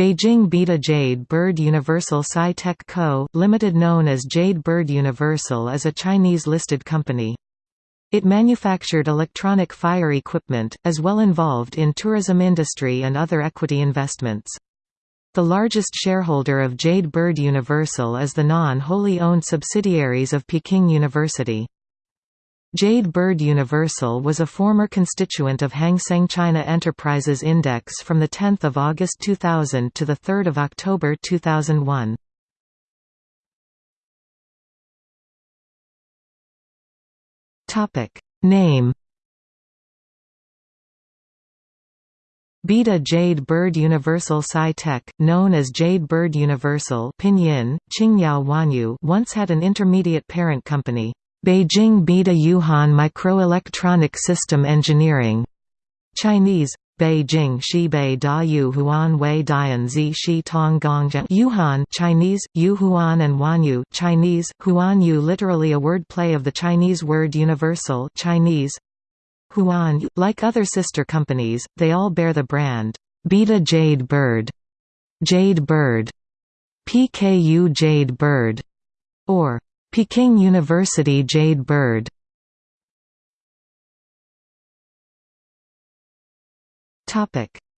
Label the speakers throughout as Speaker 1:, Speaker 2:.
Speaker 1: Beijing Beida Jade Bird Universal Sci-Tech Co., Limited known as Jade Bird Universal is a Chinese-listed company. It manufactured electronic fire equipment, as well involved in tourism industry and other equity investments. The largest shareholder of Jade Bird Universal is the non-wholly owned subsidiaries of Peking University. Jade Bird Universal was a former constituent of Hang Seng China Enterprises Index from 10 August 2000 to 3 October 2001. Name Beida Jade Bird Universal Sci-Tech, known as Jade Bird Universal Pinyin, Qingyao Wanyu once had an intermediate parent company, Beijing Beida Yuhan Microelectronic System Engineering. Chinese Beijing Shibei Da Yu Huan Wei Dian Zi Shi Tong Gongzhen Yuhan Chinese Yu Huan and Wanyu Chinese Huan Yu literally a word play of the Chinese word universal Chinese. Huan like other sister companies they all bear the brand Beida Jade Bird Jade Bird PKU Jade Bird or Peking University Jade Bird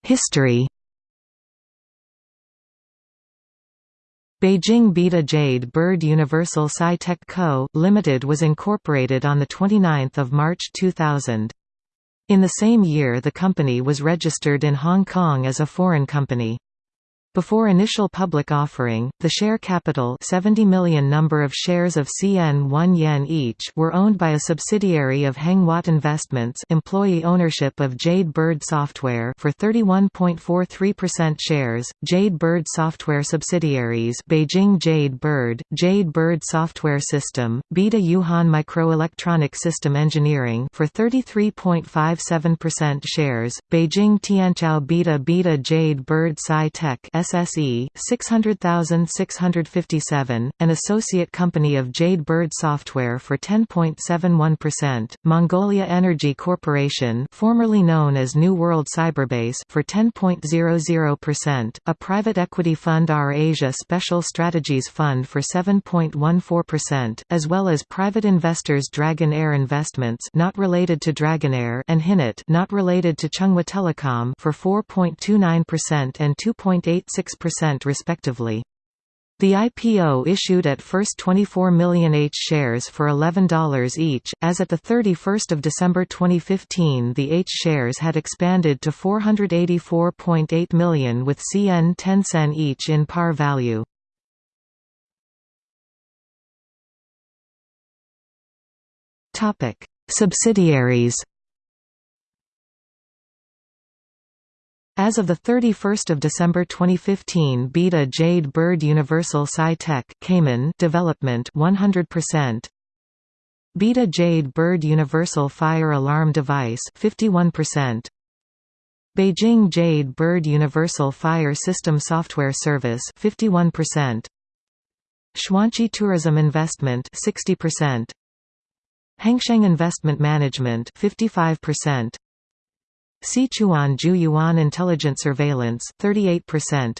Speaker 1: History Beijing Beida Jade Bird Universal Sci-Tech Co., Limited was incorporated on 29 March 2000. In the same year the company was registered in Hong Kong as a foreign company. Before initial public offering, the share capital 70 million number of shares of CN 1 yen each were owned by a subsidiary of Hengwat Investments employee ownership of Jade Bird Software for 31.43% shares, Jade Bird Software subsidiaries Beijing Jade Bird, Jade Bird Software System, Beida Yuhan Microelectronic System Engineering for 33.57% shares, Beijing Tianqiao Beida Beida Jade Bird Sci-Tech SSE 600657, an associate company of Jade Bird Software for 10.71%, Mongolia Energy Corporation, formerly known as New World Cyberbase for 10.00%, a private equity fund R Asia Special Strategies Fund for 7.14%, as well as private investors Dragon Air Investments not related to Dragonair and Hinet not related to Chunghwa Telecom for 4.29% and 2.8 0.6% respectively. The IPO issued at first 24 million H shares for $11 each. As at the 31st of December 2015, the H shares had expanded to 484.8 million with CN 10 sen each in par value. Topic: Subsidiaries As of 31 December 2015 Beida Jade Bird Universal Sci-Tech Cayman development 100% Beida Jade Bird Universal Fire Alarm Device 51% Beijing Jade Bird Universal Fire System Software Service 51% Xuanqi Tourism Investment 60% Hengsheng Investment Management 55% Sichuan Zhu Intelligent Surveillance 38%.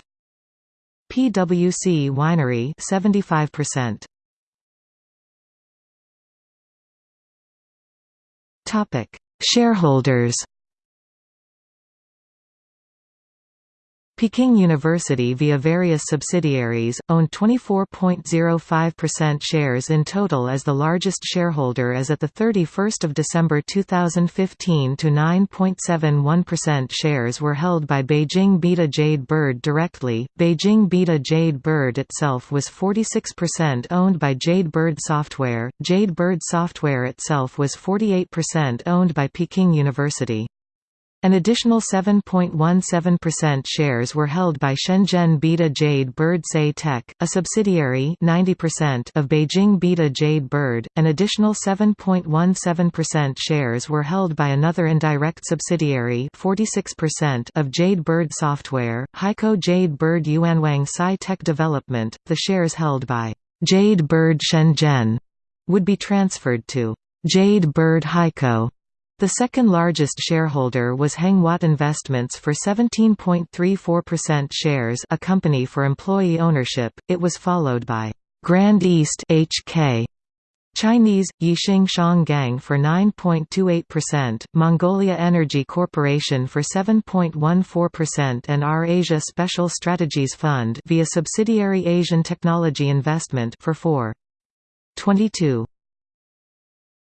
Speaker 1: PwC Winery 75%. Topic: Shareholders Peking University via various subsidiaries, owned 24.05% shares in total as the largest shareholder as at 31 December 2015 to 9.71% shares were held by Beijing Beida Jade Bird directly. Beijing Beida Jade Bird itself was 46% owned by Jade Bird Software, Jade Bird Software itself was 48% owned by Peking University. An additional 7.17% shares were held by Shenzhen Beida Jade Bird Sci-Tech, a subsidiary 90% of Beijing Beida Jade Bird. An additional 7.17% shares were held by another indirect subsidiary 46% of Jade Bird Software, Haikou Jade Bird Yuanwang Sci Tech Development. The shares held by Jade Bird Shenzhen would be transferred to Jade Bird Haikou The second largest shareholder was Hengwat Investments for 17.34% shares a company for employee ownership, it was followed by Grand East HK, Chinese, Yixing Shanggang for 9.28%, Mongolia Energy Corporation for 7.14% and R Asia Special Strategies Fund via subsidiary Asian Technology Investment for 4.22.